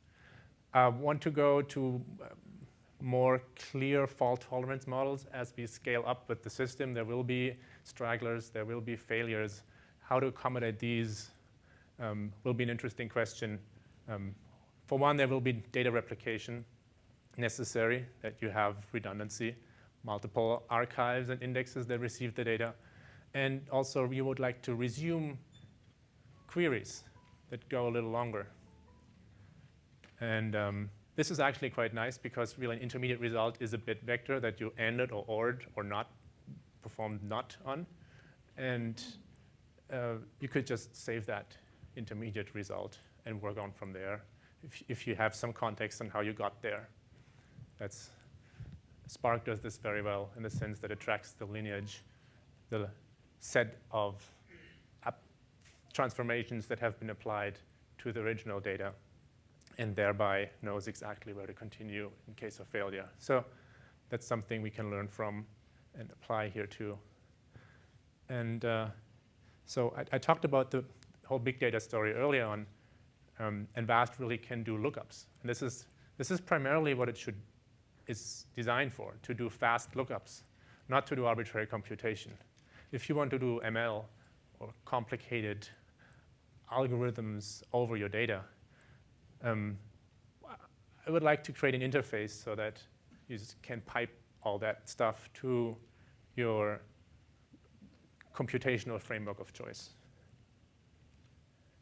Uh, want to go to uh, more clear fault tolerance models as we scale up with the system. There will be stragglers, there will be failures. How to accommodate these um, will be an interesting question. Um, for one, there will be data replication necessary, that you have redundancy multiple archives and indexes that receive the data. And also, you would like to resume queries that go a little longer. And um, this is actually quite nice because really an intermediate result is a bit vector that you ended or ORed or not performed not on. And uh, you could just save that intermediate result and work on from there if, if you have some context on how you got there. That's Spark does this very well in the sense that it tracks the lineage, the set of transformations that have been applied to the original data, and thereby knows exactly where to continue in case of failure. So that's something we can learn from and apply here too. And uh, so I, I, talked about the whole big data story earlier on, um, and VAST really can do lookups. And this is, this is primarily what it should is designed for, to do fast lookups, not to do arbitrary computation. If you want to do ML or complicated algorithms over your data, um, I would like to create an interface so that you can pipe all that stuff to your computational framework of choice.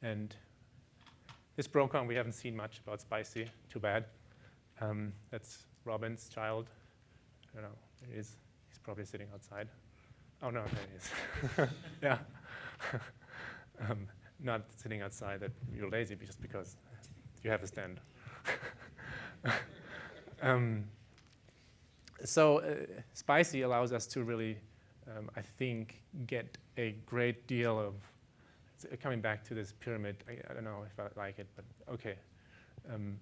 And this Brocon, we haven't seen much about Spicy, too bad. Um, that's Robin's child. I don't know, he is. He's probably sitting outside. Oh, no, there he is. (laughs) yeah. (laughs) um, not sitting outside that you're lazy just because you have a stand. (laughs) um, so uh, Spicy allows us to really, um, I think, get a great deal of, coming back to this pyramid, I, I, don't know if I like it, but okay. Um,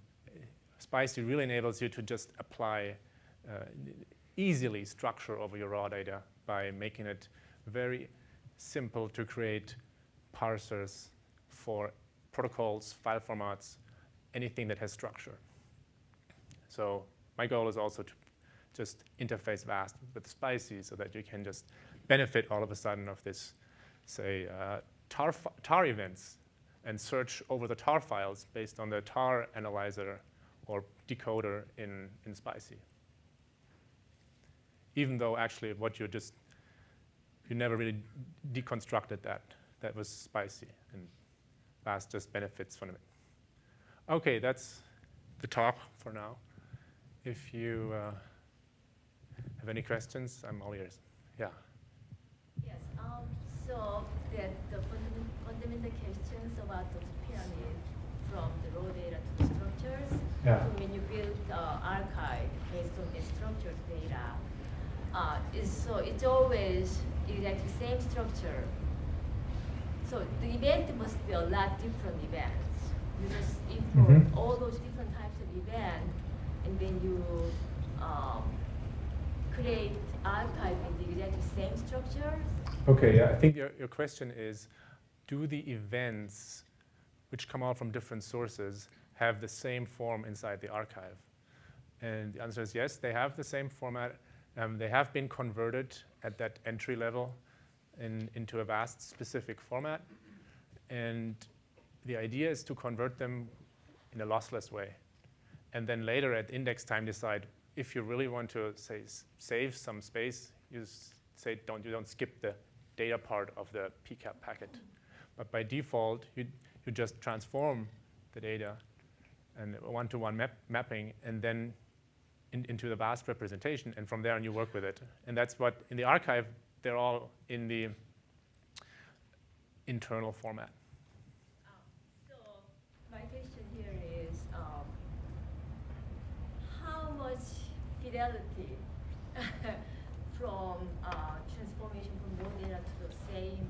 Spicy really enables you to just apply uh, easily structure over your raw data by making it very simple to create parsers for protocols, file formats, anything that has structure. So my goal is also to just interface VAST with Spicy so that you can just benefit all of a sudden of this, say, uh, tar, tar events and search over the tar files based on the tar analyzer or decoder in, in Spicy. Even though actually what you just, you never really deconstructed that. That was Spicy, and VAST just benefits from it. Okay, that's the talk for now. If you uh, have any questions, I'm all ears. Yeah. Yes, um, so the, the fundament, fundamental questions about the pyramid from the raw data to the structures. Yeah. So when you build the archive based on the structured data, uh, is, so it's always exactly the same structure. So the event must be a lot different events. You just import Mhm. all those different types of event, and then you um, create archive in the exactly same structures. Okay, yeah, I think your, your question is, do the events which come out from different sources have the same form inside the archive? And the answer is yes, they have the same format. Um, they have been converted at that entry level in, into a vast specific format. And the idea is to convert them in a lossless way. And then later at index time decide if you really want to say save some space, you say don't you don't skip the data part of the PCAP packet. But by default, you, you just transform the data and one-to-one map, mapping and then in, into the vast representation and from there you work with it. And that's what in the archive, they're all in the internal format. So my question here is, um, how much fidelity (laughs) from uh, transformation from raw data to the same?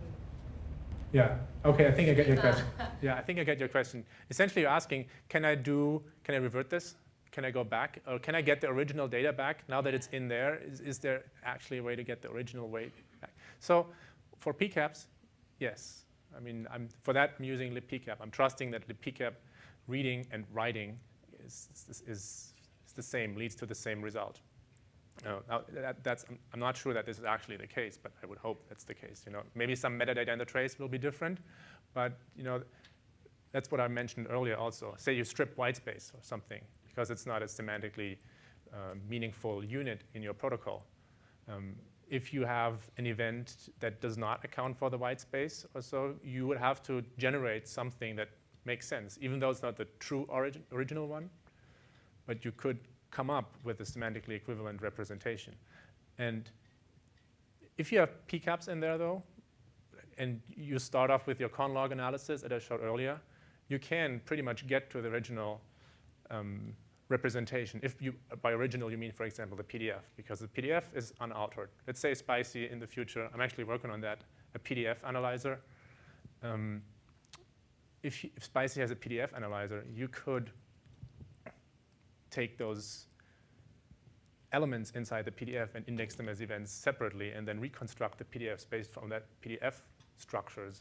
Yeah. Okay. I think I get your (laughs) question. Yeah, I think I get your question. Essentially, you're asking, can I do? Can I revert this? Can I go back, or can I get the original data back now that it's in there? Is, is there actually a way to get the original weight back? So, for PCAPs, yes. I mean, I'm, for that, I'm using libpcap. I'm trusting that libpcap reading and writing is, is, is the same, leads to the same result. No, now that, that's, I'm, not sure that this is actually the case, but I would hope that's the case. You know, maybe some metadata in the trace will be different, but you know, that's what I mentioned earlier. Also, say you strip white space or something because it's not a semantically uh, meaningful unit in your protocol. Um, if you have an event that does not account for the white space or so, you would have to generate something that makes sense, even though it's not the true origin, original one. But you could come up with a semantically equivalent representation. And if you have PCAPs in there, though, and you start off with your conn log analysis that I showed earlier, you can pretty much get to the original um, representation. If you, by original, you mean, for example, the PDF, because the PDF is unaltered. Let's say Spicy in the future, I'm actually working on that, a PDF analyzer. Um, if, if Spicy has a PDF analyzer, you could take those elements inside the PDF and index them as events separately and then reconstruct the PDFs based from that PDF structures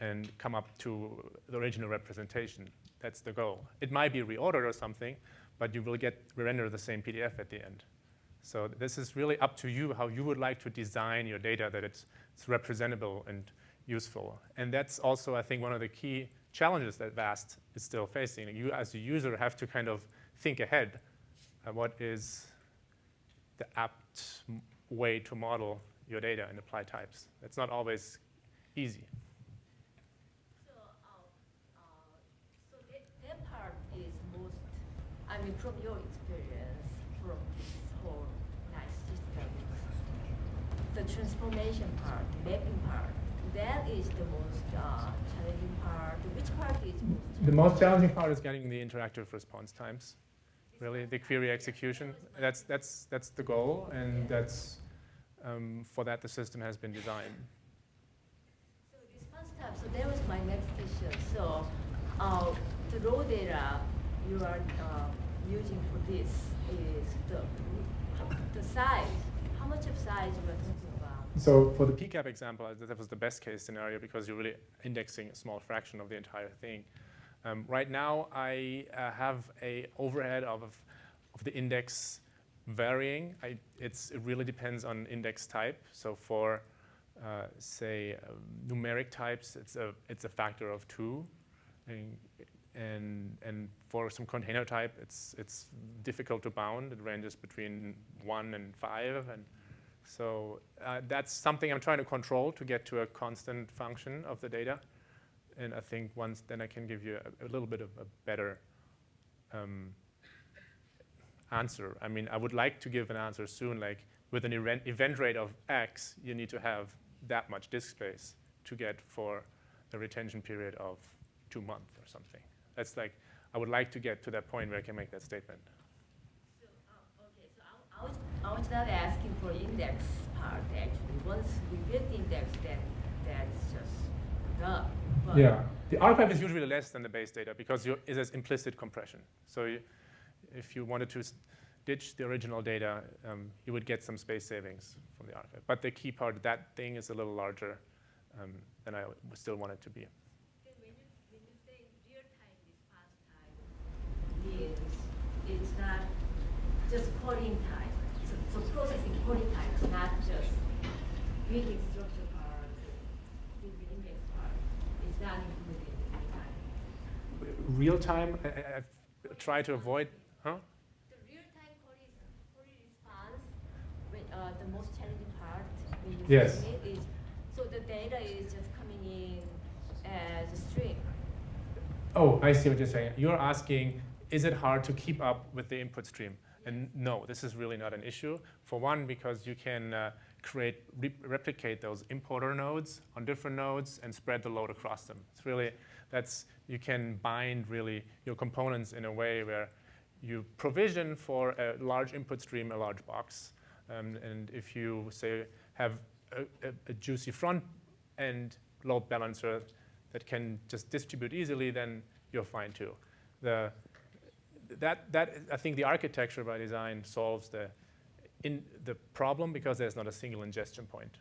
and come up to the original representation. That's the goal. It might be reordered or something, but you will get render the same PDF at the end. So this is really up to you how you would like to design your data that it's, it's representable and useful. And that's also, I think, one of the key challenges that VAST is still facing. You, as a user, have to kind of think ahead. Uh, what is the apt way to model your data and apply types? It's not always easy. So, um, uh, so that, that part is most, I mean, from your experience, from this whole nice system, the transformation part, the mapping part, that is the most uh, challenging part. Which part is most? The most challenging part is getting the interactive response times. Really, the query execution. That's that's that's the goal, and that's um, for that the system has been designed. So this first step, so that was my next question. So, uh, the raw data you are uh, using for this is the the size. How much of size you are talking about? So for the PCAP example, that was the best case scenario because you're really indexing a small fraction of the entire thing. Um, right now, I uh, have a overhead of, of the index varying. I, it really depends on index type. So for, uh, say, uh, numeric types, it's a, it's a factor of two. And, and, and for some container type, it's, it's difficult to bound. It ranges between one and five. And so uh, that's something I'm trying to control to get to a constant function of the data. And I think once then I can give you a, a little bit of a better um, answer. I mean, I would like to give an answer soon, like with an event, event rate of X, you need to have that much disk space to get for a retention period of two months or something. That's like, I would like to get to that point where I can make that statement. So, uh, okay, so I, I was, I was not asking for index part actually. Once we build index, then that's just done. But The archive is usually less than the base data because you, it has implicit compression. So you, if you wanted to s- ditch the original data, um, you would get some space savings from the archive. But the key part, that thing is a little larger um, than I still want it to be. Then when you, when you say real-time response time means it's not just calling time. So, so processing calling time not just reading structure part, reading index part. It's not included in real time. Real time, I, I, I've tried to avoid, huh? The real-time query, query response, when, uh, the most challenging part when you Yes. is, so the data is just coming in as a stream. Oh, I see what you're saying. You're asking, is it hard to keep up with the input stream? And no, this is really not an issue. For one, because you can uh, create, re- replicate those importer nodes on different nodes and spread the load across them. It's really, that's, you can bind really your components in a way where you provision for a large input stream, a large box. Um, and if you say have a, a, a juicy front end load balancer that can just distribute easily, then you're fine too. The, that, that, I think the architecture by design solves the, in the problem because there's not a single ingestion point.